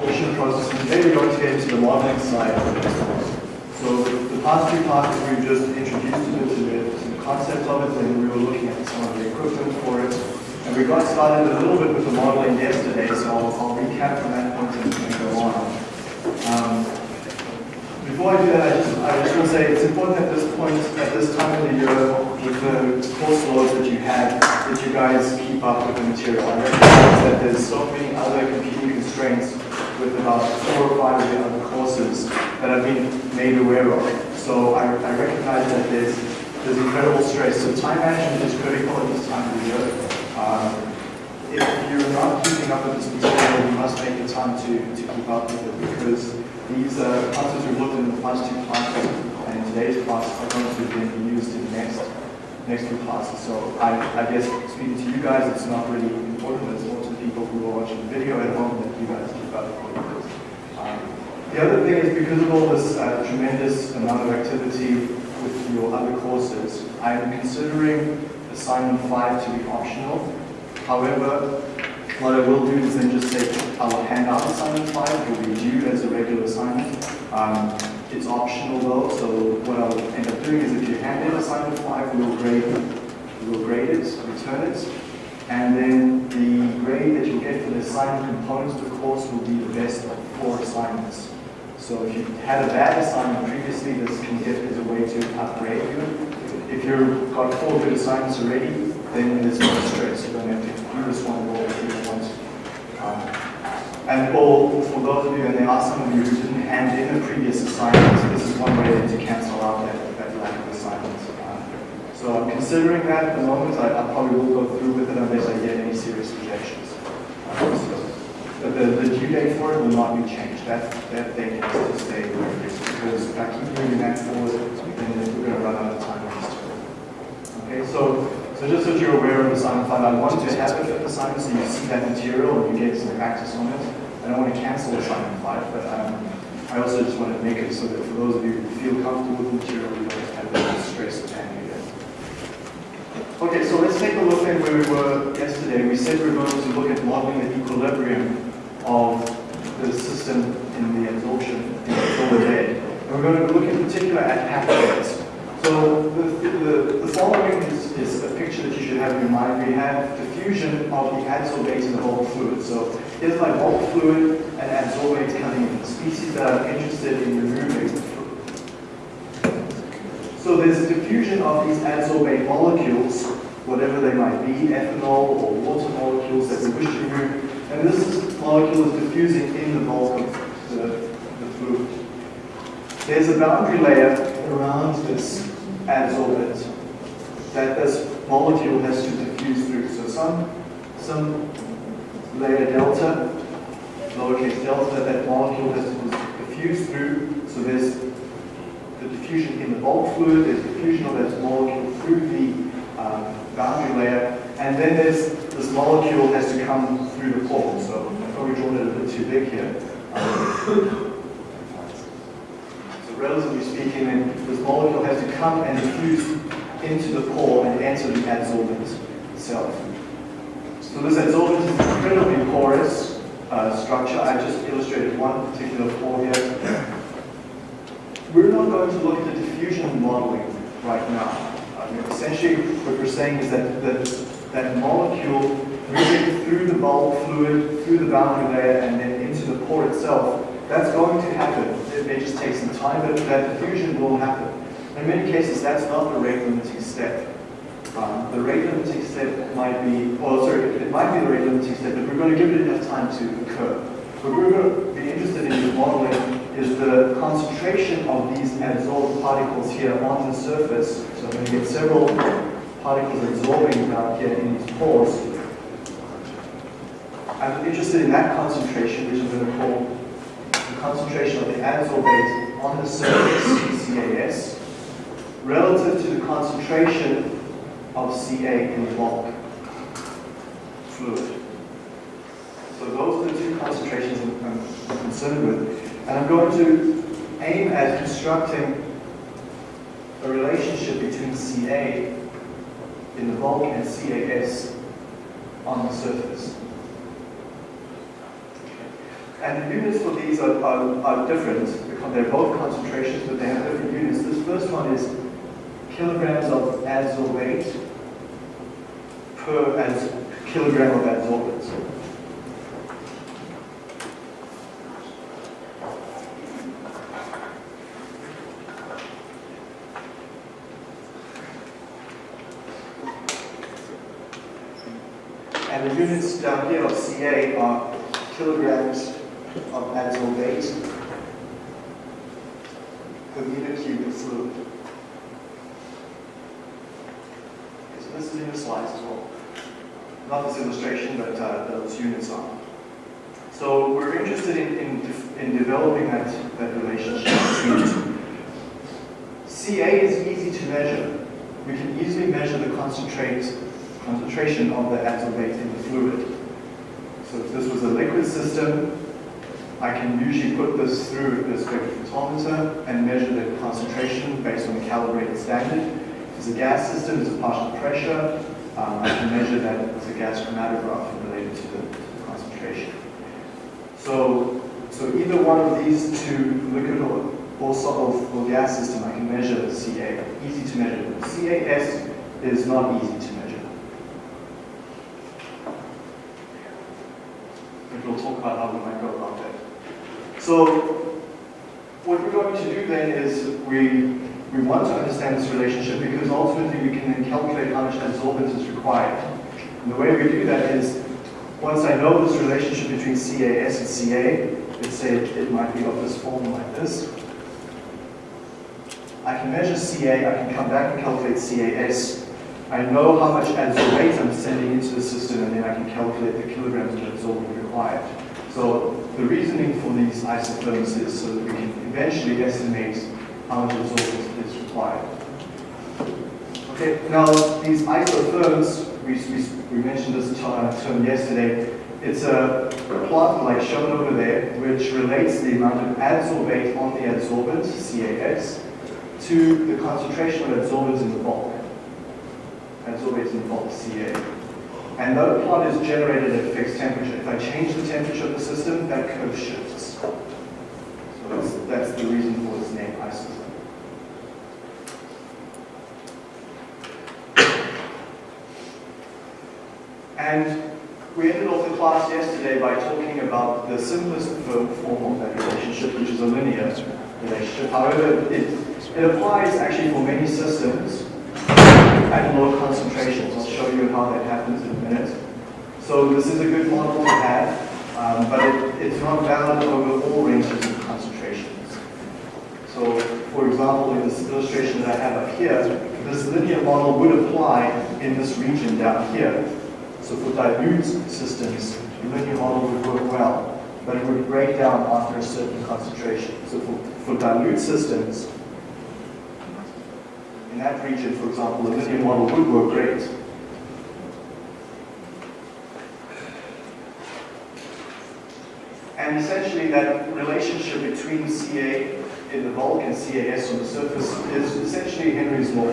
adsorption process. And today we're going to get into the modeling side of this. So the past two classes we've just introduced a bit to the, concept of it, and we were looking at some of the equipment for it. And we got started a little bit with the modeling yesterday, so I'll, I'll recap from that point and, and go on. Um, before I do that, I just, I just want to say it's important at this point, at this time of the year, with the course loads that you had, that you guys keep up with the material. I recognize that there's so many other competing constraints with about four or five of the other courses that I've been made aware of. So I, I recognize that there's, there's incredible stress. So time management is critical at this time of the year. Um, if you're not keeping up with this material, you must make the time to, to keep up with it because these uh, concepts we've looked in the past two classes and today's class are going to be used in the next, next two classes. So I, I guess speaking to you guys, it's not really important, it's more to people who are watching the video at home that you guys keep up with the other thing is because of all this uh, tremendous amount of activity with your other courses, I am considering assignment 5 to be optional. However, what I will do is then just say I will hand out assignment 5, it will be due as a regular assignment. Um, it's optional though, so what I'll end up doing is if you hand in assignment 5, we'll grade, we'll grade it, return it, and then the grade that you'll get for the assignment components of the course will be the best of four assignments. So if you had a bad assignment previously, this can get as a way to upgrade you. If you've got four good assignments already, then there's no stress. You don't have to do this one or do one. Um, and or for those of you, and there are some of you who didn't hand in a previous assignment, this is one way to cancel out that, that lack of assignments. Um, so I'm considering that at the moment. I, I, probably will go through with it unless I get any serious rejections. Um, so the, the due date for it will not be changed. That, that date has to stay where it is because if I keep moving that forward, then we're going to run out of time on this Okay, so so just so you're aware of assignment 5, I want to have it the assignment so you see that material and you get some practice on it. I don't want to cancel the assignment 5, but um, I also just want to make it so that for those of you who feel comfortable with the material, you don't have the stress of handling it. Okay, so let's take a look at where we were yesterday. We said we were going to look at modeling the equilibrium of the system in the the forward bed. And we're going to look in particular at beds. So the, the, the following is, is, a picture that you should have in mind. We have diffusion of the adsorbate in the bulk fluid. So here's my bulk fluid and adsorbate coming in. Species that I'm interested in removing. So there's diffusion of these adsorbate molecules, whatever they might be, ethanol or water molecules that we wish to remove. And this molecule is diffusing in the bulk of the, the fluid. There's a boundary layer around this adsorbent that this molecule has to diffuse through. So some, some layer delta, lowercase delta, that molecule has to diffuse through. So there's the diffusion in the bulk fluid, there's diffusion of that molecule through the um, boundary layer, and then there's this molecule has to come through the pore. So I've probably drawn it a bit too big here. Um, relatively speaking, this molecule has to come and diffuse into the pore and enter the adsorbent itself. So this adsorbent is an incredibly porous uh, structure. I just illustrated one particular pore here. We're not going to look at the diffusion modeling right now. I mean, essentially, what we're saying is that the, that molecule moving through the bulk fluid, through the boundary layer, and then into the pore itself, that's going to happen. It may just take some time, but that diffusion will happen. In many cases, that's not the rate limiting step. Um, the rate limiting step might be, well, sorry, it might be the rate limiting step, but we're going to give it enough time to occur. What we're going to be interested in modeling is the concentration of these adsorbed particles here on the surface. So I'm going to get several particles absorbing down here in these pores. I'm interested in that concentration, which I'm going to call the concentration of the adsorbate on the surface, CAS, relative to the concentration of Ca in the bulk fluid. So those are the two concentrations I'm, concerned with. And I'm going to aim at constructing a relationship between Ca in the bulk and CAS on the surface. And the units for these are, are, are different because they're both concentrations, but they have different units. This first one is kilograms of adsorbate per kilogram of adsorbate. And the units down here of Ca are kilograms adsorbate per meter cube fluid. Okay, so this is in your slides as well. Not this illustration, but uh, those units are. So we're interested in, in, in developing that, that relationship the. Ca is easy to measure. We can easily measure the concentrate concentration of the adsorbate in the fluid. So if this was a liquid system, I can usually put this through the spectrophotometer and measure the concentration based on a calibrated standard. If it's a gas system, it's a partial pressure. Um, I can measure that with a gas chromatograph related to the, to the concentration. So, so either one of these two, liquid or, or solid or gas system, I can measure the Ca. Easy to measure. CAS is not easy to measure. And we'll talk about how we might go about that. So what we're going to do then is we, we want to understand this relationship because ultimately we can then calculate how much adsorbent is required. And the way we do that is once I know this relationship between CAS and CA, let's say it, it might be of this form like this. I can measure CA, I can come back and calculate CAS. I know how much adsorbate I'm sending into the system and then I can calculate the kilograms of adsorbent required. So the reasoning for these isotherms is so that we can eventually estimate how much adsorbent is required. Okay, now these isotherms, we, we, we mentioned this term yesterday, it's a plot like shown over there, which relates the amount of adsorbate on the adsorbent, CAS, to the concentration of adsorbents in the bulk. Adsorbate in the bulk, Ca. And that plot is generated at a fixed temperature. If I change the temperature of the system, that curve shifts. So that's, that's the reason for its name, isotherm. And we ended off the class yesterday by talking about the simplest form of that relationship, which is a linear relationship. However, it, it applies actually for many systems at low concentrations. I'll show you how that happens in a minute. So this is a good model to have, um, but it, it's not valid over all ranges of concentrations. So for example, in this illustration that I have up here, this linear model would apply in this region down here. So for dilute systems, the linear model would work well, but it would break down after a certain concentration. So for, for dilute systems, in that region, for example, the linear model would work great. And essentially that relationship between Ca in the bulk and CAS on the surface is essentially Henry's law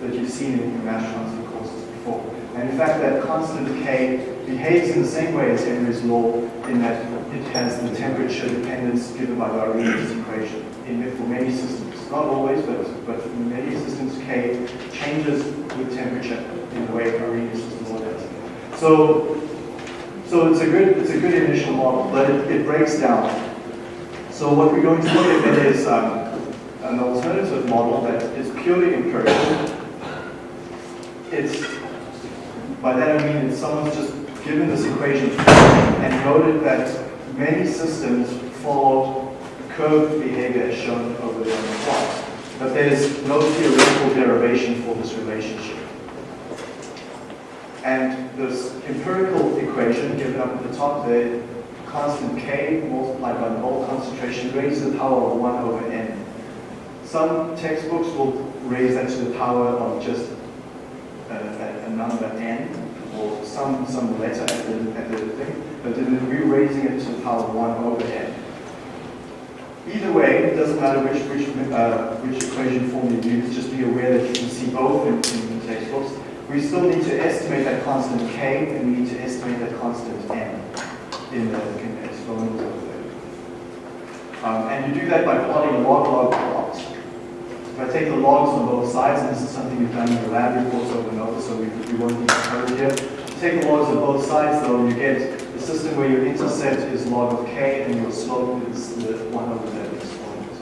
that you've seen in mass transfer courses before. And in fact, that constant K behaves in the same way as Henry's law in that it has the temperature dependence given by the Arrhenius equation in, for many systems. Not always, but, but many systems, K changes with temperature in the way Arrhenius' law does. So, so it's a good it's a good initial model, but it, it breaks down. So what we're going to look at then is um, an alternative model that is purely empirical. It's by that I mean that someone's just given this equation and noted that many systems follow curved behavior as shown over there on the plot. But there's no theoretical derivation for this relationship. And this empirical equation given up at the top there, constant k multiplied by the mole concentration raised to the power of 1 over n. Some textbooks will raise that to the power of just a, a, a number n, or some, some letter at the, at the thing, but then we're raising it to the power of 1 over n. Either way, it doesn't matter which, which, uh, which equation form you use, just be aware that you can see both in, in the textbooks. We still need to estimate that constant k, and we need to estimate that constant n in the exponent of the and you do that by plotting log-log plots. If I take the logs on both sides, and this is something we've done in the lab reports over and over, so we, we won't need to here. Take the logs on both sides, though, you get system where your intercept is log of k and your slope is the 1 over z exponent.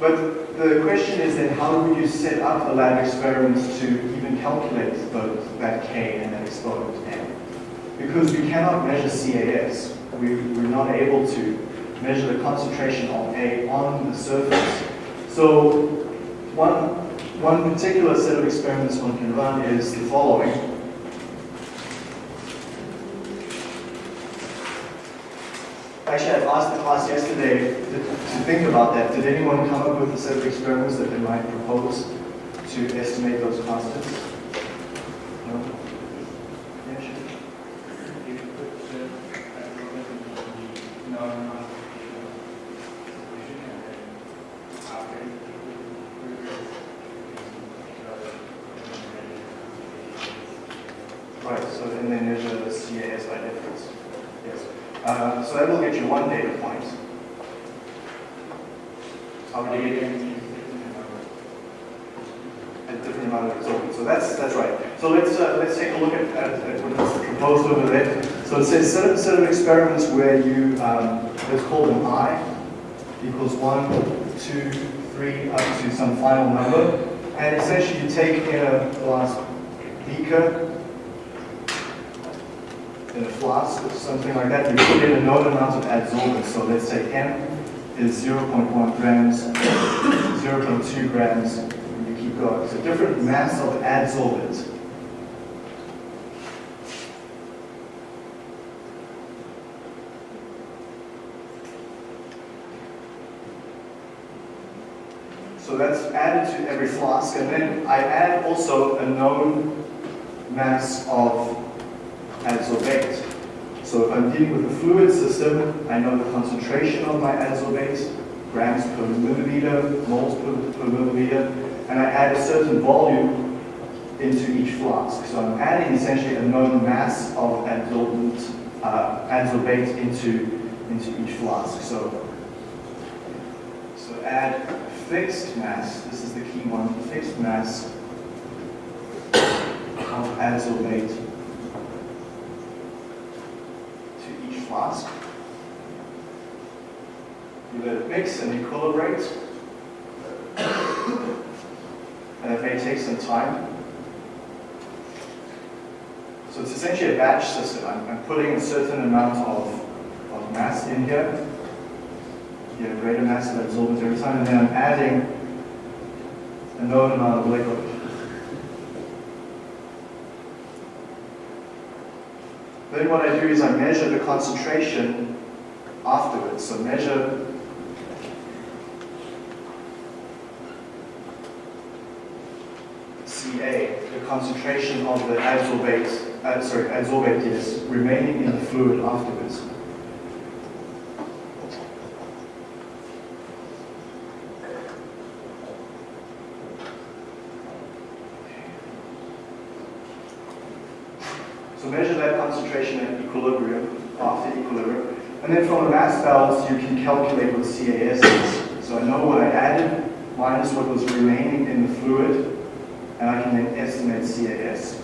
But the question is then, how would you set up a lab experiment to even calculate both that k and that exponent n? Because we cannot measure CAS. We, we're not able to measure the concentration of A on the surface. So one, one particular set of experiments one can run is the following. Actually, I asked the class yesterday to, to think about that. Did anyone come up with a set of experiments that they might propose to estimate those constants? No? Yeah, sure. No, no, no. Right, so then they measure the CAS by difference. Yes. Uh, so that will get you one data point. How would you get a different amount of absorption? So that's that's right. So let's uh, let's take a look at, at, at what is proposed over there. So it says set of, set of experiments where you um, let's call them i equals one, two, three, up to some final number, and essentially you take in a glass beaker in a flask or something like that, you put in a known amount of adsorbent. So let's say M is 0.1 grams, 0.2 grams, and you keep going. A different mass of adsorbent. So that's added to every flask, and then I add also a known mass of adsorbate. So if I'm dealing with a fluid system, I know the concentration of my adsorbate, grams per milliliter, moles per, per milliliter, and I add a certain volume into each flask. So I'm adding essentially a known mass of adsorbent, uh, adsorbate into, into each flask. So, so add fixed mass, this is the key one, the fixed mass of adsorbate to each flask. You let it mix and equilibrate. and it may take some time. So it's essentially a batch system. I'm, I'm putting a certain amount of, of mass in here. You a greater mass of adsorbent every time, and then I'm adding a known amount of liquid. Then what I do is I measure the concentration afterwards. So measure Ca, the concentration of the adsorbate, uh, sorry, adsorbate is remaining in the fluid afterwards. So measure that concentration at equilibrium, after equilibrium. And then from a mass balance, you can calculate what CAS is. So I know what I added minus what was remaining in the fluid, and I can then estimate CAS.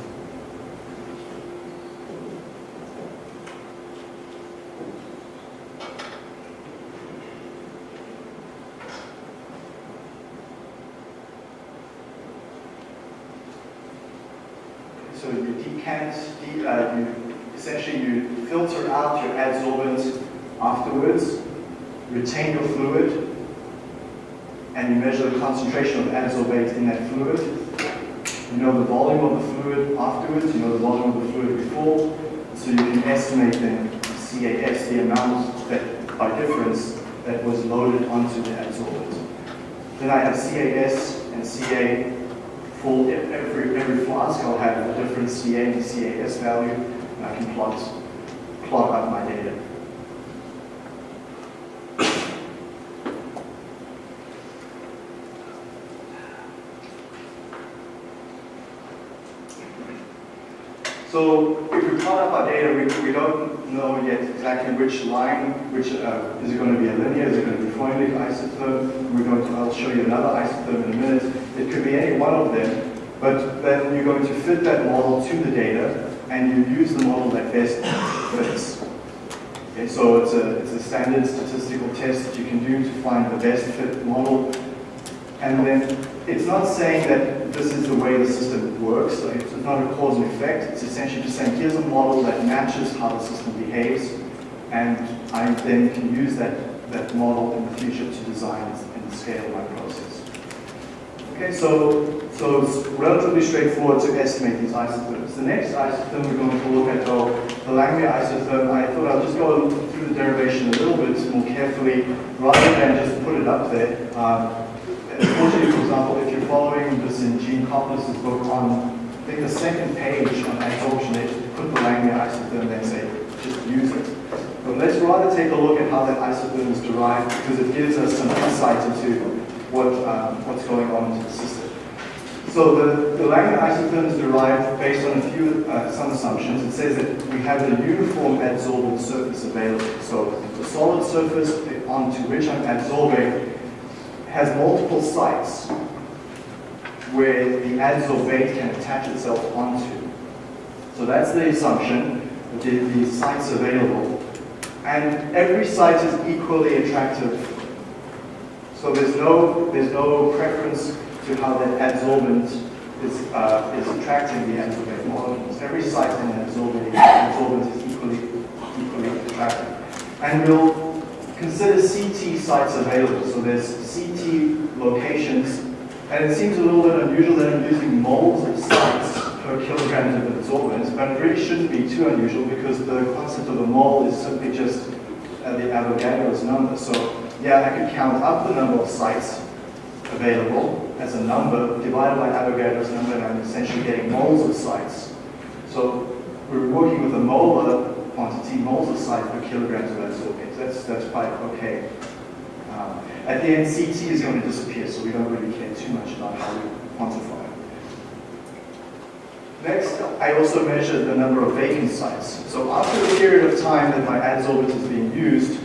So you decant, de uh, you essentially you filter out your adsorbent afterwards, retain your fluid, and you measure the concentration of adsorbate in that fluid. You know the volume of the fluid afterwards, you know the volume of the fluid before, so you can estimate then CAS, the amount that, by difference, that was loaded onto the adsorbent. Then I have CAS and CA for every, every flask, I'll have a different CA and CAS value, and I can plot, plot out my data. So if we plot up our data, we, we don't know yet exactly which line, which, uh, is it going to be a linear, is it going to be a Freundlich isotherm? We're going to, I'll show you another isotherm in a minute. It could be any one of them, but then you're going to fit that model to the data, and you use the model that best fits. Okay, so it's a, it's a standard statistical test that you can do to find the best fit model. And then it's not saying that this is the way the system works, it's not a cause and effect. It's essentially just saying here's a model that matches how the system behaves, and I then can use that, that model in the future to design and scale my process. Okay, so, so it's relatively straightforward to estimate these isotherms. The next isotherm we're going to look at, though, the Langmuir isotherm, I thought I'll just go through the derivation a little bit more carefully, rather than just put it up there. Um, Unfortunately, for example, if you're following this in Geankoplis' book on, I think the second page on adsorption, they put the Langmuir isotherm and say, just use it. But let's rather take a look at how that isotherm is derived, because it gives us some insight into what, um, what's going on in the system. So the, the Langmuir isotherm is derived based on a few, uh, some assumptions. It says that we have a uniform adsorbent surface available. So the solid surface onto which I'm adsorbing has multiple sites where the adsorbate can attach itself onto. So that's the assumption, that the, the sites available. And every site is equally attractive. So there's no, there's no preference to how that adsorbent is, uh, is attracting the adsorbate molecules. Every site in an adsorbent, adsorbent is equally, equally attractive. And we'll consider CT sites available. So there's CT locations, and it seems a little bit unusual that I'm using moles of sites per kilogram of absorbance, but it really shouldn't be too unusual because the concept of a mole is simply just uh, the Avogadro's number. So yeah, I could count up the number of sites available as a number divided by Avogadro's number, and I'm essentially getting moles of sites. So we're working with a molar quantity, moles of site per kilograms of adsorbate. That's, that's quite okay. Um, at the end, CT is going to disappear, so we don't really care too much about how we quantify it. Next, I also measured the number of vacant sites. So after the period of time that my adsorbate is being used,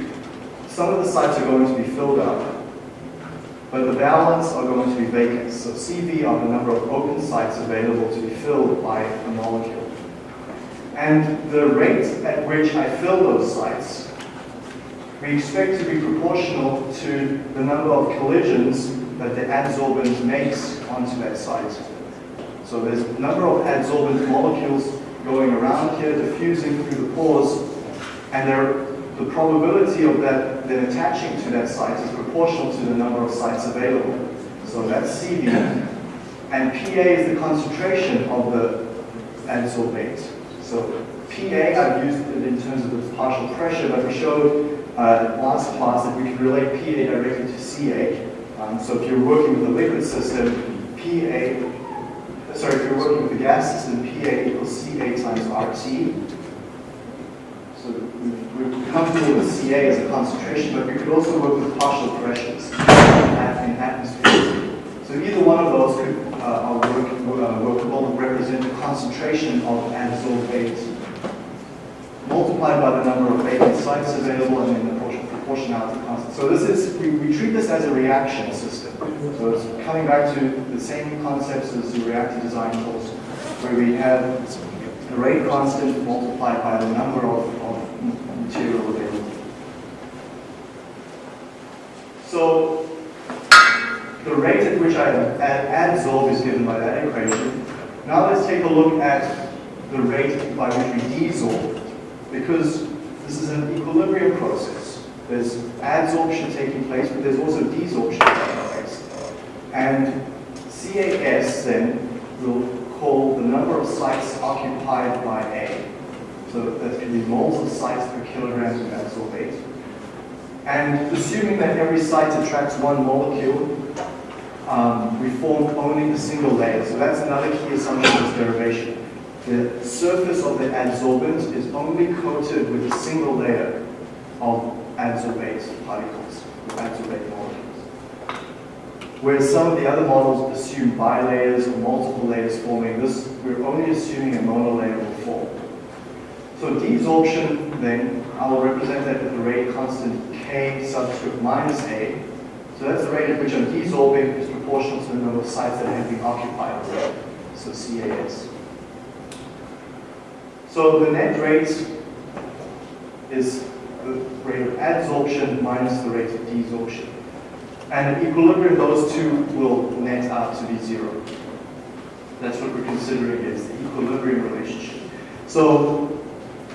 some of the sites are going to be filled up, but the balance are going to be vacant. So CV are the number of open sites available to be filled by a molecule. And the rate at which I fill those sites, we expect to be proportional to the number of collisions that the adsorbent makes onto that site. So there's a number of adsorbent molecules going around here, diffusing through the pores, and the probability of that then attaching to that site is proportional to the number of sites available. So that's CV. And PA is the concentration of the adsorbate. So PA, I've used it in terms of its partial pressure, but we showed uh, last class that we can relate PA directly to CA. Um, so if you're working with a liquid system, PA, sorry, if you're working with a gas system, PA equals CA times RT. So we're comfortable with CA as a concentration, but we could also work with partial pressures in atmospheres. So either one of those could uh, are work, uh, workable represent the concentration of adsorbate multiplied by the number of vacant sites available and then the proportionality constant. So this is, we, we treat this as a reaction system. So it's coming back to the same concepts as the reactor design course, where we have the rate constant multiplied by the number of, of material available. So the rate at which I adsorb is given by that equation. Now let's take a look at the rate by which we desorb, because this is an equilibrium process. There's adsorption taking place, but there's also desorption taking place. And CAS then will call the number of sites occupied by A. So that can be moles of sites per kilogram of adsorbate. And assuming that every site attracts one molecule, um, we form only the single layer. So that's another key assumption of this derivation. The surface of the adsorbent is only coated with a single layer of adsorbate particles, adsorbate molecules. Whereas some of the other models assume bilayers or multiple layers forming, this we're only assuming a monolayer will form. So desorption, then, I will represent that with the rate constant K subscript minus A. So that's the rate at which I'm desorbing is proportional to the number of sites that have been occupied. So CAS. So the net rate is the rate of adsorption minus the rate of desorption. And at equilibrium, those two will net out to be zero. That's what we're considering is the equilibrium relationship. So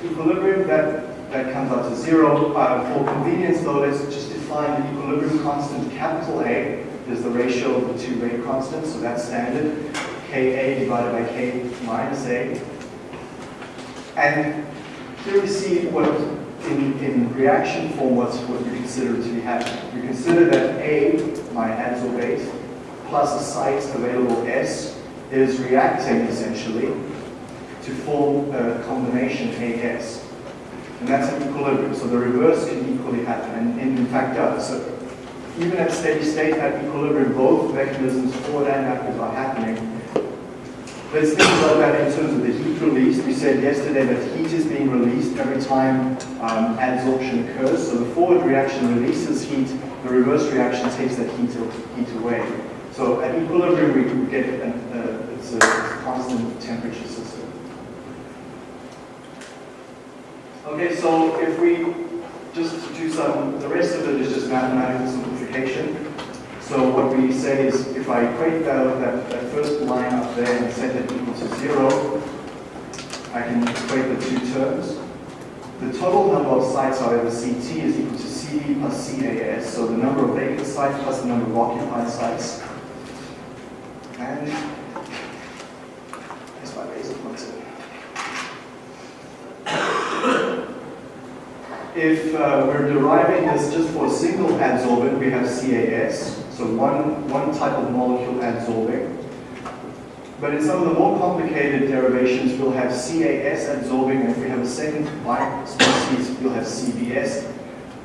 equilibrium, that, that comes out to zero. Uh, for convenience though, let's just define the equilibrium constant, capital A is the ratio of the two rate constants, so that's standard. Ka divided by K minus A. And here we see what, in, in reaction form, what's what we consider to be happening. We consider that A, my adsorbate, plus a site available S, is reacting essentially to form a combination AS. And that's an equilibrium, so the reverse can equally happen, and, in fact does. So even at steady state, at equilibrium, both mechanisms, forward and backward, are happening. Let's think about that in terms of the heat release. We said yesterday that heat is being released every time um, adsorption occurs. So the forward reaction releases heat, the reverse reaction takes that heat, heat away. So at equilibrium, we get an, uh, it's, a, constant temperature system. Okay, so if we just do some, the rest of it is just mathematical simplification. So what we say is if I equate that, that, that first line up there and set it equal to zero, I can equate the two terms. The total number of sites, however, CT is equal to CV plus CAS, so the number of vacant sites plus the number of occupied sites. And that's my basic concept. If uh, we're deriving this just for a single adsorbent, we have CAS, so one, one type of molecule adsorbing. But in some of the more complicated derivations, we'll have CAS absorbing. and if we have a second like species, we'll have CBS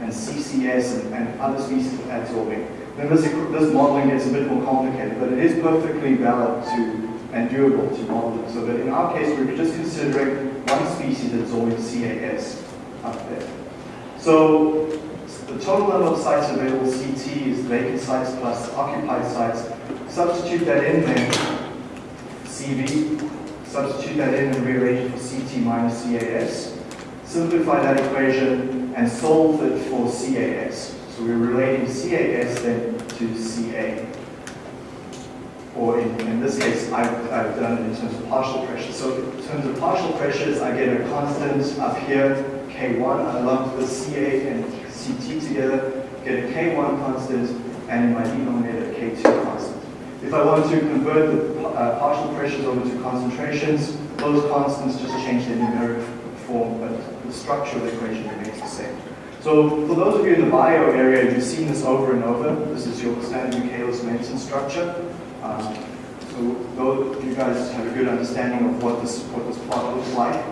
and CCS and, and other species absorbing. Then this, this modeling gets a bit more complicated, but it is perfectly valid to and doable to model it. So that in our case, we're just considering one species absorbing CAS up there. So the total number of sites available, CT, is vacant sites plus occupied sites. Substitute that in then, CV, substitute that in and rearrange it for CT minus CAS. Simplify that equation and solve it for CAS. So we're relating CAS then to CA. Or in, in this case, I've, I've done it in terms of partial pressure. So in terms of partial pressures, I get a constant up here, K1. I lump the CA and CT together, get a K1 constant, and in my denominator, K2 constant. If I want to convert the uh, partial pressures over to concentrations, those constants just change their numeric form, but the structure of the equation remains the same. So for those of you in the bio area, you've seen this over and over. This is your standard Michaelis-Menten structure. Um, so you guys have a good understanding of what this, what this plot looks like.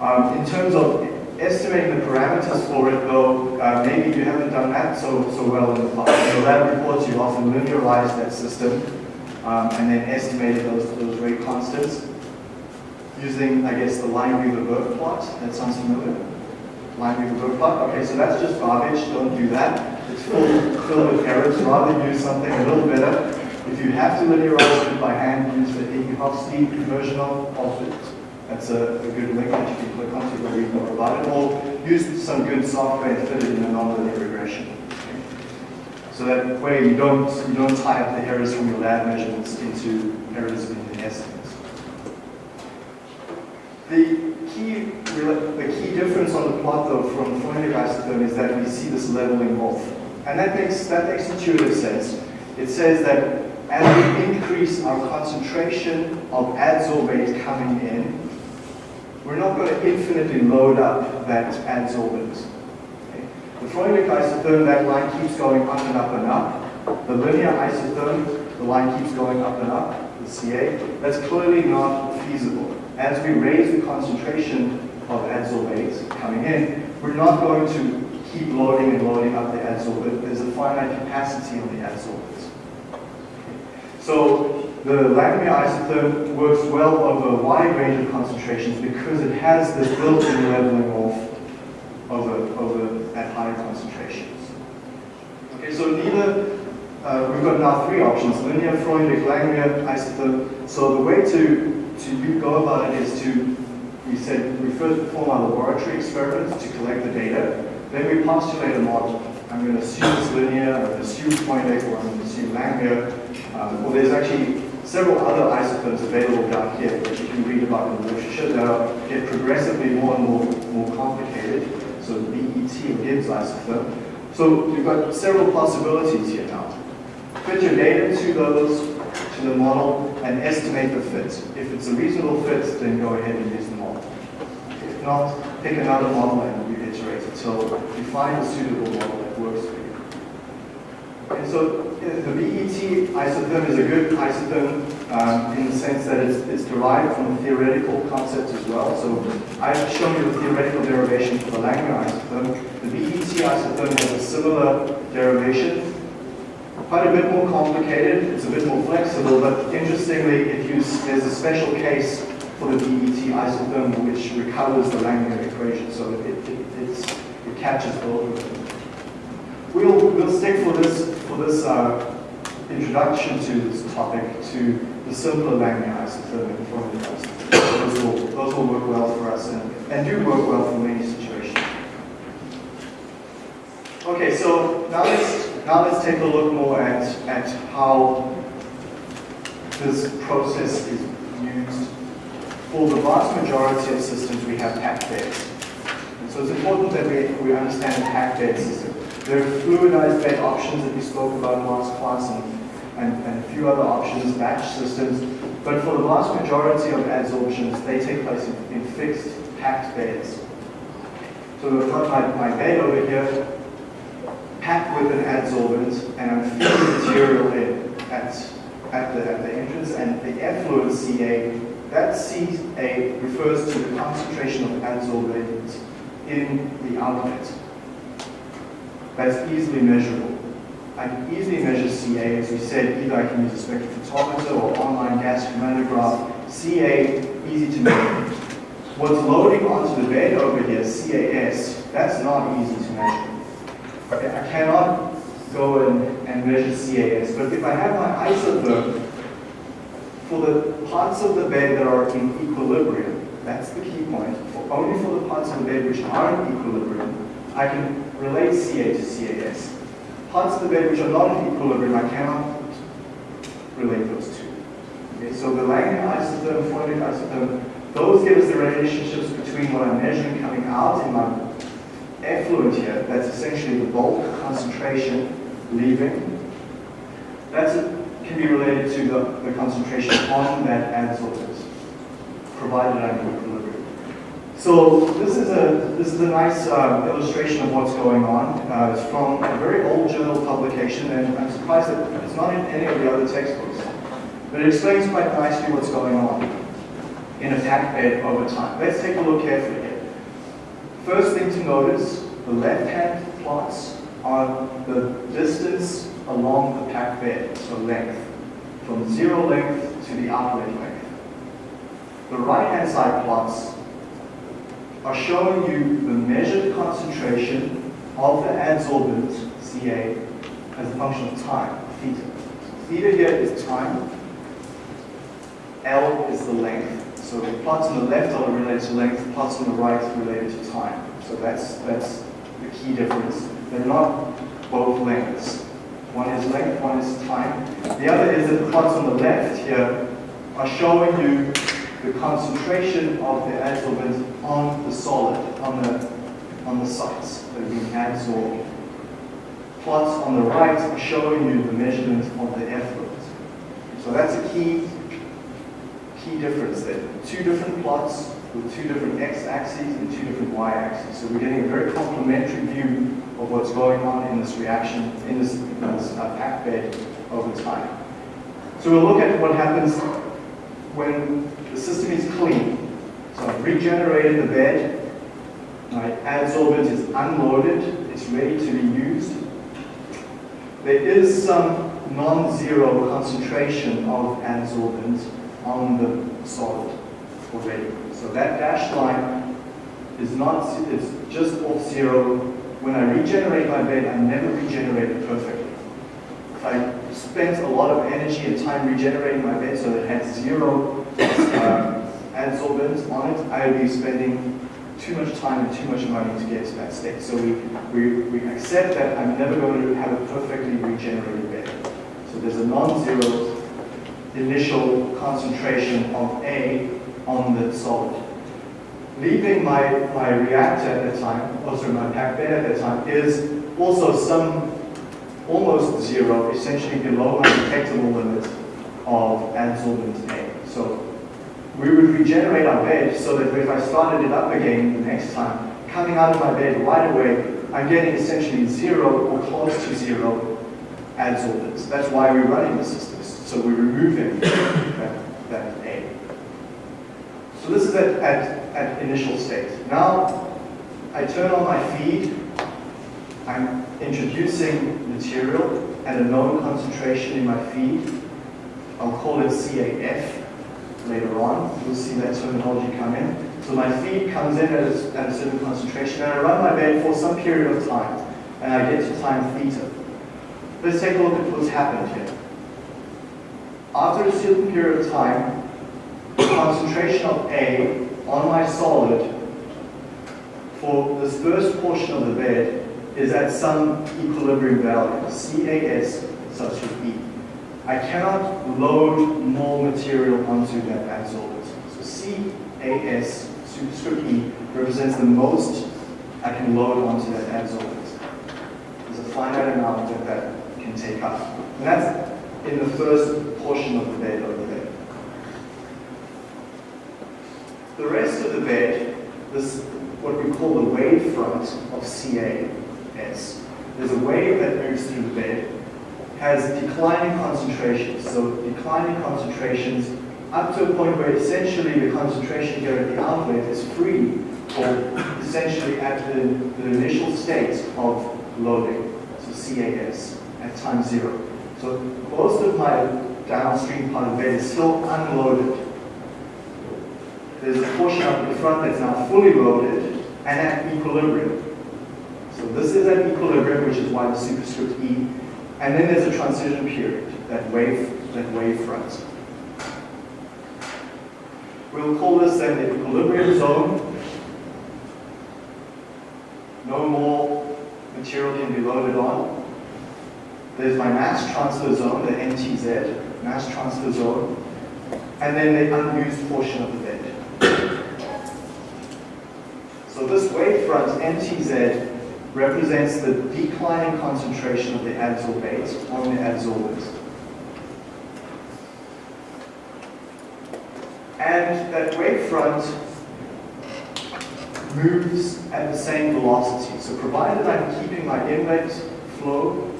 Um, in terms of estimating the parameters for it, though, uh, maybe you haven't done that so, so well in the past. So that reports, you often linearize that system um, and then estimated those, those rate constants using, I guess, the Lineweaver-Burk plot. That sounds familiar? Lineweaver-Burk plot? Okay, so that's just garbage. Don't do that. It's full, filled with errors. Rather use something a little better. If you have to linearize it by hand, use the Eadie-Hofstee version of, of it. That's a, a, good link that you can click on to read more about it, or use some good software and fit it in a nonlinear regression. So that way you don't you don't tie up the errors from your lab measurements into errors in the estimates. The key the key difference on the plot though from Freundlich isotherm is that we see this leveling off. And that makes that makes intuitive sense. It says that as we increase our concentration of adsorbate coming in, we're not going to infinitely load up that adsorbent. Freundlich isotherm, that line keeps going up and up and up. The linear isotherm, the line keeps going up and up, the CA. That's clearly not feasible. As we raise the concentration of adsorbates coming in, we're not going to keep loading and loading up the adsorbate. There's a finite capacity on the adsorbate. So the Langmuir isotherm works well over a wide range of concentrations because it has this built-in leveling off over at higher concentrations. So uh, we've got now three options, linear, Freundlich, Langmuir, isotherm. So the way to, to go about it is to, we said, we first perform our laboratory experiments to collect the data, then we postulate a model. I'm going to assume it's linear, I'm going to assume Freundlich, or I'm going to assume Langmuir. Um, well, there's actually several other isotherms available down here that you can read about in the literature that get progressively more and more, more complicated. So BET or Gibbs isotherm. So you've got several possibilities here now. Fit your data to those, to the model, and estimate the fit. If it's a reasonable fit, then go ahead and use the model. If not, pick another model and you iterate until you find a suitable model that works for you. And so the BET isotherm is a good isotherm um, in the sense that it's, it's, derived from a theoretical concept as well. So I've shown you the theoretical derivation for the Langmuir isotherm. The BET isotherm has a similar derivation, quite a bit more complicated, it's a bit more flexible, but interestingly, it uses, there's a special case for the BET isotherm which recovers the Langmuir equation, so it, it, it catches both of them. We'll, we'll stick for this, for this uh, introduction to this topic to the simpler isotherm and Freundlich isotherm. Those will, those will work well for us and, and do work well for many situations. Okay, so now let's, now let's take a look more at, at how this process is used. For the vast majority of systems, we have packed beds. And so it's important that we, we understand the packed system. There are fluidized bed options that we spoke about last class and, and, and a few other options, batch systems. But for the vast majority of adsorptions, they take place in, in fixed packed beds. So I've got my, my bed over here, packed with an adsorbent, and I'm feeding material in at, at, the, at the entrance, and the effluent CA, that CA refers to the concentration of adsorbent in the outlet. That's easily measurable. I can easily measure CA, as we said, either I can use a spectrophotometer or online gas chromatograph. CA, easy to measure. What's loading onto the bed over here, CAS, that's not easy to measure. Okay, I cannot go and, and measure CAS, but if I have my isotherm, for the parts of the bed that are in equilibrium, that's the key point, for only for the parts of the bed which are in equilibrium, I can relate CA to CAS. Parts of the bed which are not in equilibrium, I cannot relate those two. Okay, so the Langmuir isotherm, Freundlich isotherm, those give us the relationships between what I'm measuring coming out in my effluent here, that's essentially the bulk concentration leaving. That can be related to the, the concentration on that adsorbent, provided I'm in equilibrium. So this is a this is a nice uh, illustration of what's going on. Uh, it's from a very old journal publication, and I'm surprised that it's not in any of the other textbooks. But it explains quite nicely what's going on in a packed bed over time. Let's take a look carefully here. First thing to notice, the left-hand plots are the distance along the packed bed, so length, from zero length to the outlet length. The right-hand side plots are showing you the measured concentration of the adsorbent, Ca, as a function of time, theta. Theta here is time, L is the length. So the plots on the left are related to length, plots on the right are related to time. So that's, that's the key difference. They're not both lengths. One is length, one is time. The other is that the plots on the left here are showing you the concentration of the adsorbent on the solid, on the, on the sites that are being adsorbed. Plots on the right are showing you the measurement of the effluent. So that's a key, key difference there. Two different plots with two different x-axes and two different y-axes. So we're getting a very complementary view of what's going on in this reaction, in this, in this uh, packed bed over time. So we'll look at what happens when the system is clean. So I've regenerated the bed, my adsorbent is unloaded, it's ready to be used. There is some non-zero concentration of adsorbent on the solid already. So that dashed line is not, it's just off zero. When I regenerate my bed, I never regenerate it perfectly. If I spent a lot of energy and time regenerating my bed so that it had zero uh, on it, I would be spending too much time and too much money to get to that state. So we, we, we accept that I'm never going to have a perfectly regenerated bed. So there's a non-zero initial concentration of A on the solid. Leaving my, my reactor at that time, also my packed bed at that time, is also some almost zero, essentially below my detectable limit of adsorbent A. So we would regenerate our bed so that if I started it up again the next time, coming out of my bed right away, I'm getting essentially zero or close to zero adsorbents. That's why we're running the systems. So we're removing that, that A. So this is at, at, at initial state. Now I turn on my feed. I'm introducing material at a known concentration in my feed. I'll call it CAF later on. You'll see that terminology come in. So my feed comes in at a, at a certain concentration, and I run my bed for some period of time, and I get to time theta. Let's take a look at what's happened here. After a certain period of time, the concentration of A on my solid for this first portion of the bed is at some equilibrium value, CAS subscript E. I cannot load more material onto that adsorbent. So CAS superscript E represents the most I can load onto that adsorbent. There's a finite amount that that can take up. And that's in the first portion of the bed over there. The rest of the bed, this what we call the wave front of CAS. There's a wave that moves through the bed has declining concentrations. So declining concentrations up to a point where essentially the concentration here at the outlet is free or essentially at the, the initial state of loading, so CAS, at time zero. So most of my downstream part of the bed is still unloaded. There's a portion up the front that's now fully loaded and at equilibrium. So this is at equilibrium, which is why the superscript E and then there's a transition period, that wave, that wave front. We'll call this then the equilibrium zone. No more material can be loaded on. There's my mass transfer zone, the MTZ, mass transfer zone, and then the unused portion of the bed. So this wave front, MTZ, represents the declining concentration of the adsorbate on the adsorbent. And that wave front moves at the same velocity. So provided I'm keeping my inlet flow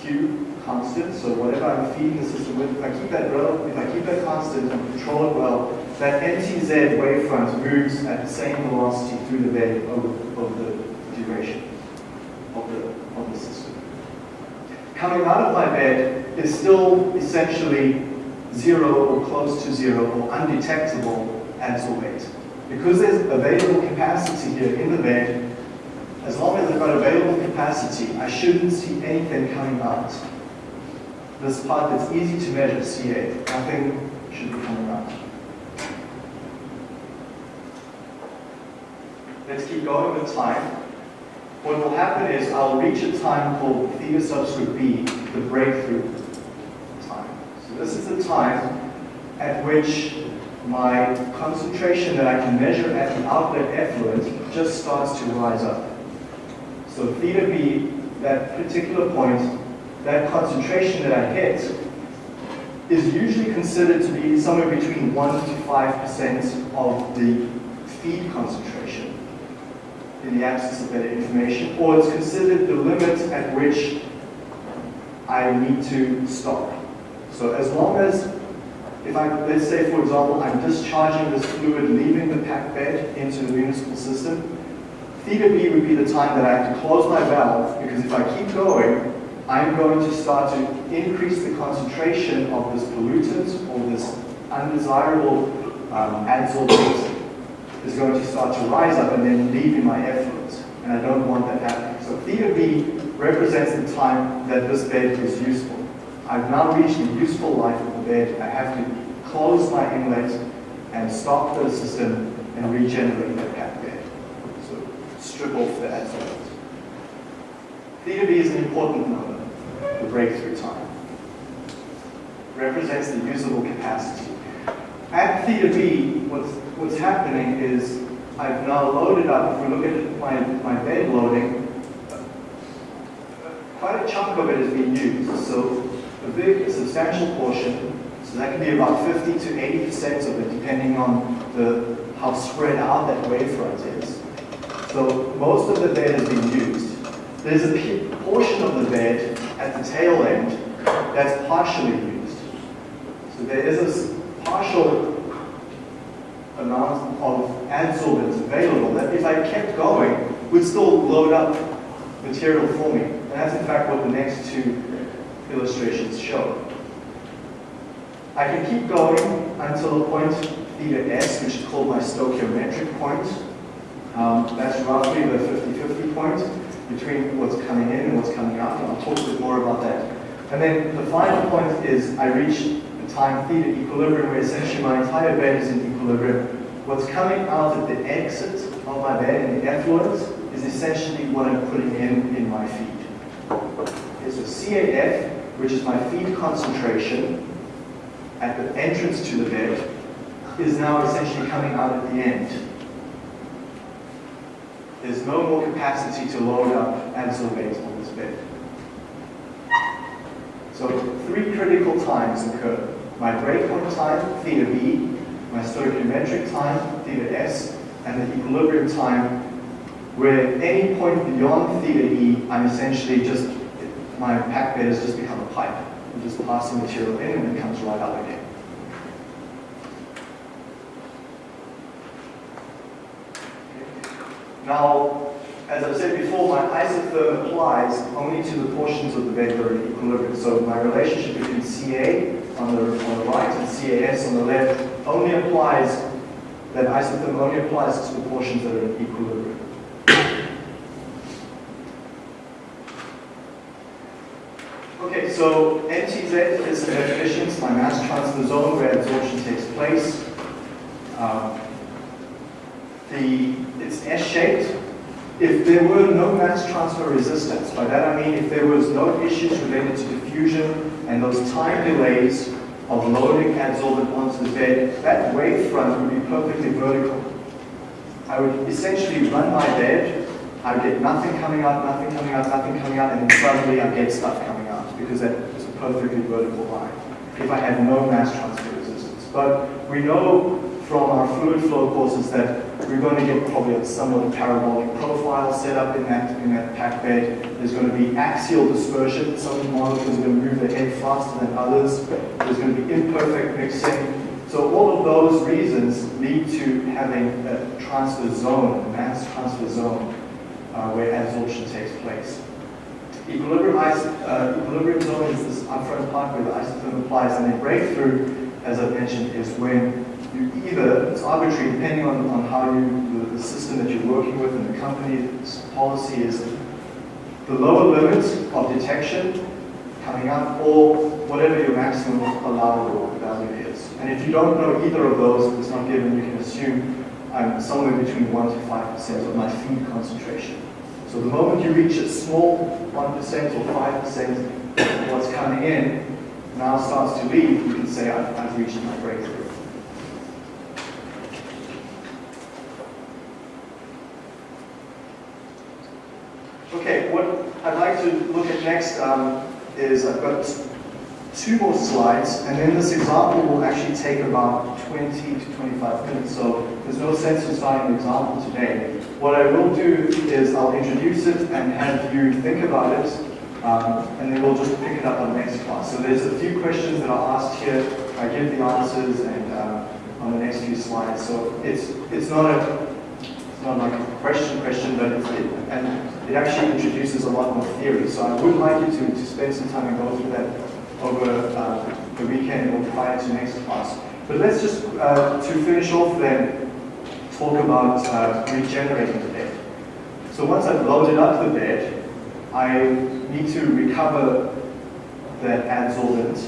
Q constant, so whatever I'm feeding the system with, if I keep that if I keep that constant and control it well, that MTZ wavefront moves at the same velocity through the bed over the duration of the, of the system. Coming out of my bed is still essentially zero or close to zero or undetectable adsorbate. Because there's available capacity here in the bed, as long as I've got available capacity, I shouldn't see anything coming out. This part that's easy to measure, CA, nothing should be coming out. Let's keep going with time what will happen is I'll reach a time called theta subscript b, the breakthrough time. So this is the time at which my concentration that I can measure at the outlet effluent just starts to rise up. So theta b, that particular point, that concentration that I hit is usually considered to be somewhere between 1 to 5% of the feed concentration in the absence of better information, or it's considered the limit at which I need to stop. So as long as, if I, let's say for example, I'm discharging this fluid leaving the packed bed into the municipal system, theta B would be the time that I have to close my valve, because if I keep going, I'm going to start to increase the concentration of this pollutant or this undesirable um, adsorbate is going to start to rise up and then leave in my effluent. And I don't want that happening. So theta B represents the time that this bed is useful. I've now reached the useful life of the bed. I have to close my inlet and stop the system and regenerate that packed bed. So strip off the adsorbate. Theta B is an important number, the breakthrough time. Represents the usable capacity. At theta B, what's, what's happening is I've now loaded up, if we look at my, my bed loading, quite a chunk of it is being used. So a big, substantial portion, so that can be about 50 to 80% of it, depending on the, how spread out that wavefront is. So most of the bed is being used. There's a portion of the bed at the tail end that's partially used. So there is this partial amount of adsorbent available that if I kept going would still load up material for me. And that's in fact what the next two illustrations show. I can keep going until a point theta s, which is called my stoichiometric point. Um, that's roughly the 50-50 point between what's coming in and what's coming out, and I'll talk a bit more about that. And then the final point is I reach time theta equilibrium, where essentially my entire bed is in equilibrium. What's coming out at the exit of my bed in the effluent is essentially what I'm putting in in my feed. Okay, so CAF, which is my feed concentration at the entrance to the bed, is now essentially coming out at the end. There's no more capacity to load up and adsorbate on this bed. So three critical times occur. My breakpoint time, theta B, my stoichiometric time, theta S, and the equilibrium time, where at any point beyond theta E, I'm essentially just, my packed bed has just become a pipe. I'm just passing material in and it comes right out again. Now, as I've said before, my isotherm applies only to the portions of the bed that are in equilibrium. So my relationship between Ca on the, on the right and CAS on the left only applies, that isotherm only applies to the portions that are in equilibrium. Okay, so MTZ is the definition, it's my mass transfer zone where absorption takes place. Um, the, it's S-shaped. If there were no mass transfer resistance, by that I mean if there was no issues related to diffusion and those time delays of loading adsorbent onto the bed, that wavefront would be perfectly vertical. I would essentially run my bed, I would get nothing coming out, nothing coming out, nothing coming out, and then suddenly I get stuff coming out because that is a perfectly vertical line if I had no mass transfer resistance. But we know from our fluid flow courses that we're going to get probably a somewhat parabolic profile set up in that, in that packed bed. There's going to be axial dispersion. Some molecules are going to move their head faster than others. There's going to be imperfect mixing. So all of those reasons lead to having a transfer zone, a mass transfer zone, uh, where adsorption takes place. Equilibrium, uh, equilibrium zone is this upfront part where the isotherm applies, and then breakthrough, as I mentioned, is when you either, it's arbitrary depending on, on how you, the, the system that you're working with and the company's policy is the lower limit of detection coming up or whatever your maximum allowable value is. And if you don't know either of those, it's not given, you can assume I'm somewhere between 1 to 5% of my feed concentration. So the moment you reach a small 1% or 5% of what's coming in now starts to leave, you can say I've, I've reached my breakthrough. Okay, what I'd like to look at next um, is I've got two more slides, and then this example will actually take about 20 to 25 minutes, so there's no sense in starting the example today. What I will do is I'll introduce it and have you think about it, um, and then we'll just pick it up on the next class. So there's a few questions that are asked here, I give the answers and uh, on the next few slides. So it's, it's not a it's not like a question question, but it, and it actually introduces a lot more theory. So I would like you to, to spend some time and go through that over uh, the weekend or prior to next class. But let's just, uh, to finish off then, talk about uh, regenerating the bed. So once I've loaded up the bed, I need to recover the adsorbent,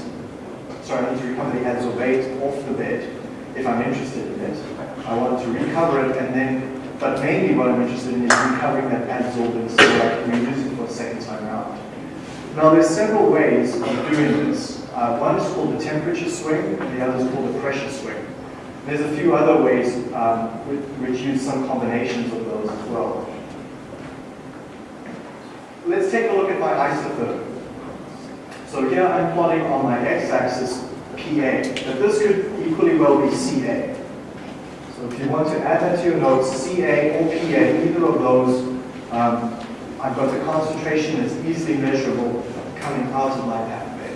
sorry, I need to recover the adsorbate off the bed if I'm interested in it. I want to recover it and then, but mainly what I'm interested in is recovering that adsorbent so I can reuse it for a second time around. Now there's several ways of doing this. Uh, one is called the temperature swing and the other is called the pressure swing. There's a few other ways um, which, which use some combinations of those as well. Let's take a look at my isotherm. So here I'm plotting on my x-axis PA, but this could equally well be CA. So if you want to add that to your notes, CA or PA, either of those, um, I've got a concentration that's easily measurable coming out of my packed bed.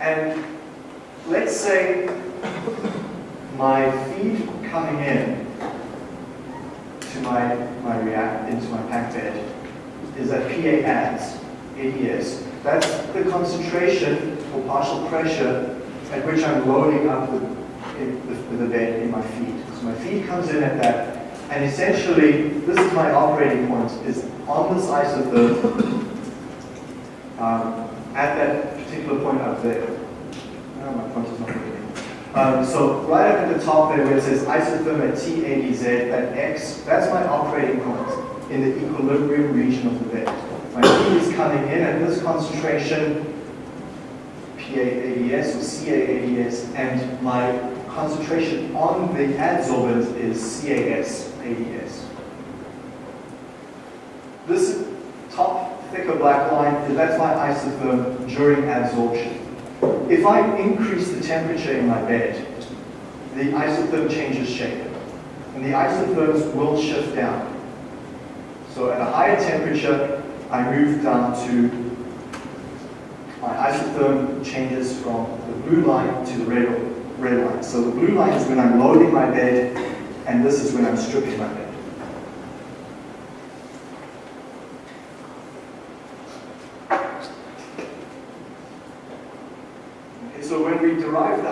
And let's say my feed coming in my, my react into my packed bed is that PA adds, ADS. That's the concentration or partial pressure at which I'm loading up the, the, the bed in my feed. So my feed comes in at that, and essentially, this is my operating point, is on this isotherm um, at that particular point up there. Oh, my point is not. Um, so right up at the top there where it says isotherm at TADZ, at X, that's my operating point in the equilibrium region of the bed. My feed is coming in at this concentration, PAADS or CAADS, and my concentration on the adsorbent is CAS ADS. This top thicker black line, that's my isotherm during adsorption. If I increase the temperature in my bed, the isotherm changes shape. And the isotherms will shift down. So at a higher temperature, I move down to, my isotherm changes from the blue line to the red, red line. So the blue line is when I'm loading my bed, and this is when I'm stripping my bed. So when we derive the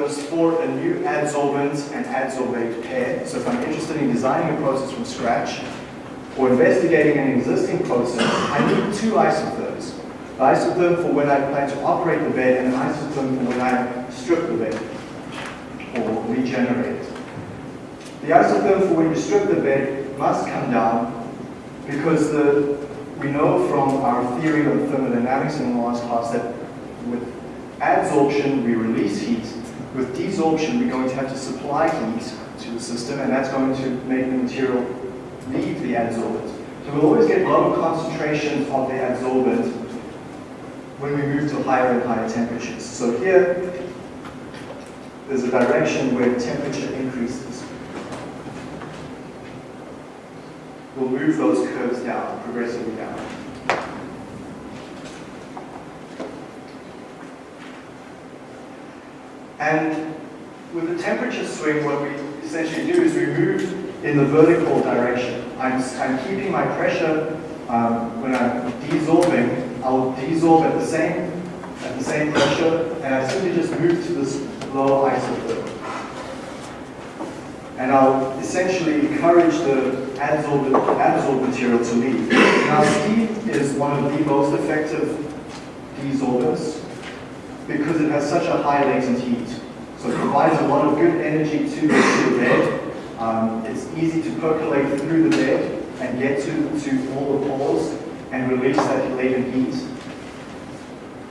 isotherms for a new adsorbent and adsorbate pair, so if I'm interested in designing a process from scratch or investigating an existing process, I need two isotherms. The isotherm for when I plan to operate the bed and an isotherm for when I strip the bed or regenerate. The isotherm for when you strip the bed must come down because the, we know from our theory of thermodynamics in the last class that with adsorption, we release heat. With desorption, we're going to have to supply heat to the system, and that's going to make the material leave the adsorbent. So we'll always get lower concentrations of the adsorbent when we move to higher and higher temperatures. So here, there's a direction where temperature increases. We'll move those curves down, progressively down. And with the temperature swing, what we essentially do is we move in the vertical direction. I'm, I'm keeping my pressure um, when I'm desorbing. I'll desorb at the same at the same pressure, and I simply just move to this lower isotherm. And I'll essentially encourage the adsorbed, adsorbed material to leave. Now, steam is one of the most effective desorbers because it has such a high latent heat. So it provides a lot of good energy to the, bed. Um, it's easy to percolate through the bed and get to, to all the pores and release that latent heat.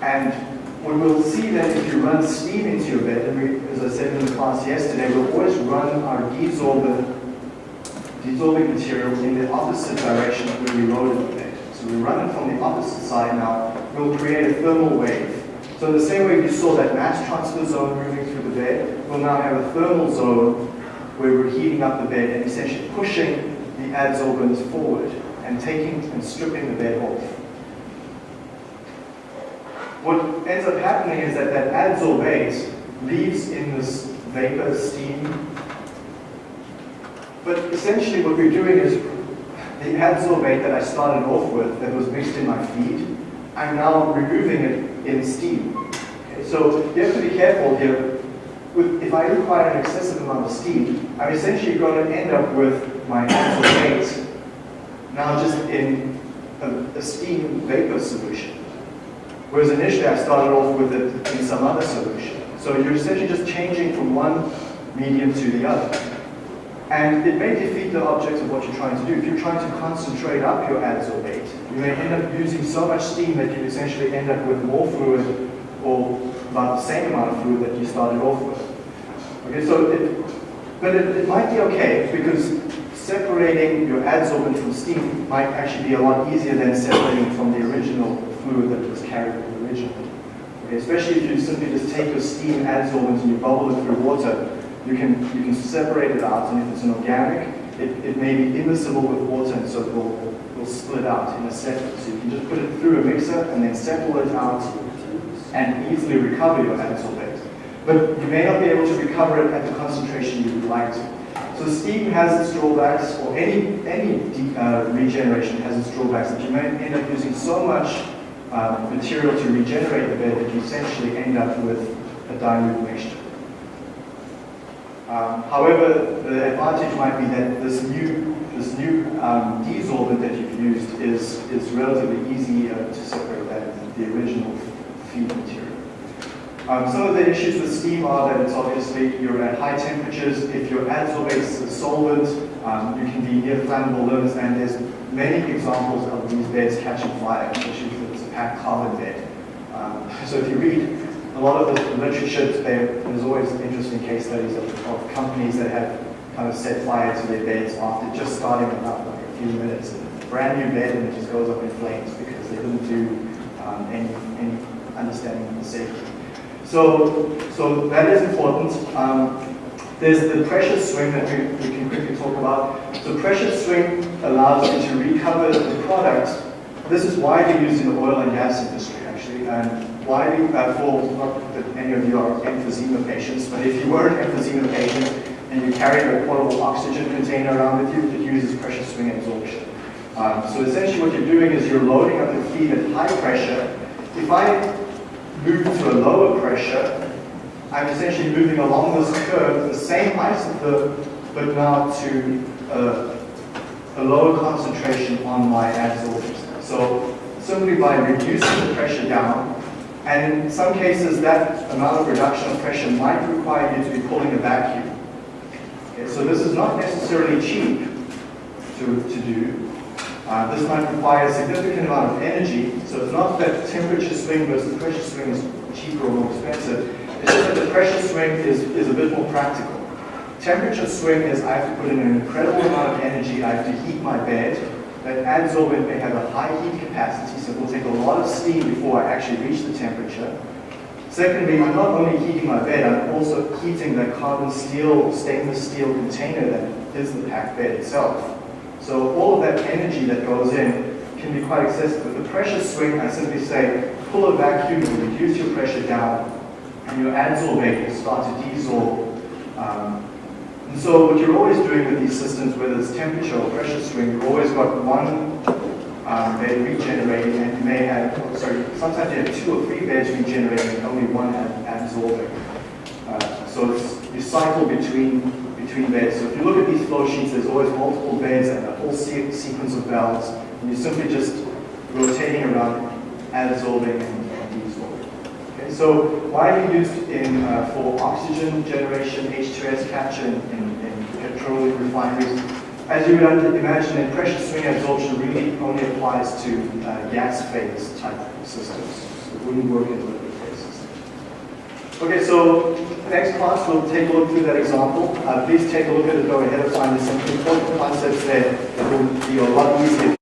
And we'll see that if you run steam into your bed, and we, as I said in the class yesterday, we'll always run our desorbent, desorbing material in the opposite direction where we loaded the bed. So we run it from the opposite side now, we'll create a thermal wave. So in the same way you saw that mass transfer zone moving through the bed, we'll now have a thermal zone where we're heating up the bed and essentially pushing the adsorbents forward and taking and stripping the bed off. what ends up happening is that that adsorbate leaves in this vapor steam. But essentially what we're doing is the adsorbate that I started off with that was mixed in my feed, I'm now removing it in steam. Okay, so you have to be careful here. With, if I require an excessive amount of steam, I'm essentially going to end up with my adsorbate now just in a, a steam vapor solution. Whereas initially I started off with it in some other solution. So you're essentially just changing from one medium to the other. And it may defeat the object of what you're trying to do. If you're trying to concentrate up your adsorbate, you may end up using so much steam that you essentially end up with more fluid or about the same amount of fluid that you started off with. Okay, so it, but it, it might be okay because separating your adsorbent from steam might actually be a lot easier than separating from the original fluid that was carried originally. Okay, especially if you simply just take your steam adsorbent and you bubble it through water, you can, you can separate it out, and if it's an organic, it, it may be immiscible with water, and so it will, will split out in a second. So you can just put it through a mixer and then settle it out and easily recover your adsorbate. But you may not be able to recover it at the concentration you would like to. So steam has its drawbacks, or any, any uh, regeneration has its drawbacks, that you may end up using so much uh, material to regenerate the bed that you essentially end up with a dilute mixture. Um, however, the advantage might be that this new, this new um, that you've used is, is relatively easy uh, to separate that the original feed material. Um, some of the issues with steam are that it's obviously you're at high temperatures. If your adsorbate is a solvent, um, you can be near flammable limits, and there's many examples of these beds catching fire, especially if it's a packed carbon bed. Um, so if you read a lot of the literature, there's always interesting case studies of, of, companies that have kind of set fire to their beds after just starting them up like a few minutes. Brand new bed and it just goes up in flames because they didn't do um, any, any understanding of the safety. So, so that is important. Um, there's the pressure swing that we, we can quickly talk about. So pressure swing allows you to recover the product. This is widely used in the oil and gas industry, actually, and widely uh, for, not that any of you are emphysema patients, but if you were an emphysema patient and you carried a portable oxygen container around with you, it uses pressure swing absorption. Um, so essentially what you're doing is you're loading up the feed at high pressure. If I move to a lower pressure, I'm essentially moving along this curve, the same isotherm, but now to uh, a lower concentration on my adsorbent. So simply by reducing the pressure down, and in some cases, that amount of reduction of pressure might require you to be pulling a vacuum. Okay, so this is not necessarily cheap to, to do. Uh, this might require a significant amount of energy, so it's not that temperature swing versus pressure swing is cheaper or more expensive. It's just that the pressure swing is, is a bit more practical. Temperature swing is I have to put in an incredible amount of energy, I have to heat my bed, that adsorbent may have a high heat capacity, so it will take a lot of steam before I actually reach the temperature. Secondly, I'm not only heating my bed, I'm also heating the carbon steel, stainless steel container that is the packed bed itself. So all of that energy that goes in can be quite excessive. With the pressure swing, I simply say, pull a vacuum, reduce your pressure down, and your adsorbate will start to desorb um, and so what you're always doing with these systems, whether it's temperature or pressure swing, you've always got one um, bed regenerating and you may have, sorry, sometimes you have two or three beds regenerating and only one absorbing. Uh, so you cycle between between beds. So if you look at these flow sheets, there's always multiple beds and a whole se sequence of valves. And you're simply just rotating around, adsorbing and, so widely used in uh, for oxygen generation, H2S capture in, in, petroleum refineries. As you would imagine, in pressure swing absorption really only applies to uh, gas phase type systems. It wouldn't work in liquid phase systems. Okay, so next class we'll take a look through that example. Uh, please take a look at it, go ahead of time. There's some important concepts there that will be a lot easier